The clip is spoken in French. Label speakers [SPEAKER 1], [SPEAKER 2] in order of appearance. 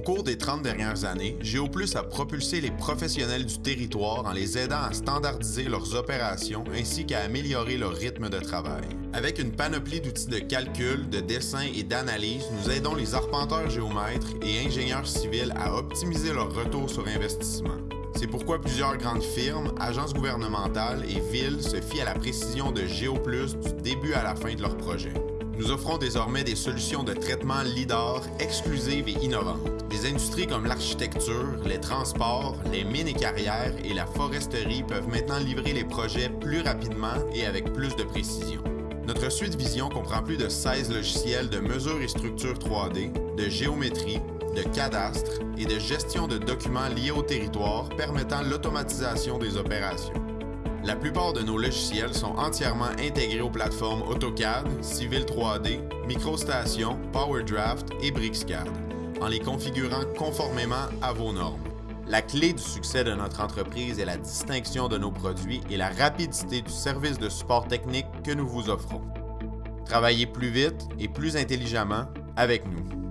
[SPEAKER 1] cours des 30 dernières années, GeoPlus a propulsé les professionnels du territoire en les aidant à standardiser leurs opérations ainsi qu'à améliorer leur rythme de travail. Avec une panoplie d'outils de calcul, de dessin et d'analyse, nous aidons les arpenteurs géomètres et ingénieurs civils à optimiser leur retour sur investissement. C'est pourquoi plusieurs grandes firmes, agences gouvernementales et villes se fient à la précision de GeoPlus du début à la fin de leur projet. Nous offrons désormais des solutions de traitement LIDAR exclusives et innovantes. Des industries comme l'architecture, les transports, les mines et carrières et la foresterie peuvent maintenant livrer les projets plus rapidement et avec plus de précision. Notre suite Vision comprend plus de 16 logiciels de mesure et structure 3D, de géométrie, de cadastre et de gestion de documents liés au territoire permettant l'automatisation des opérations. La plupart de nos logiciels sont entièrement intégrés aux plateformes AutoCAD, Civil 3D, MicroStation, PowerDraft et BricsCAD, en les configurant conformément à vos normes. La clé du succès de notre entreprise est la distinction de nos produits et la rapidité du service de support technique que nous vous offrons. Travaillez plus vite et plus intelligemment avec nous.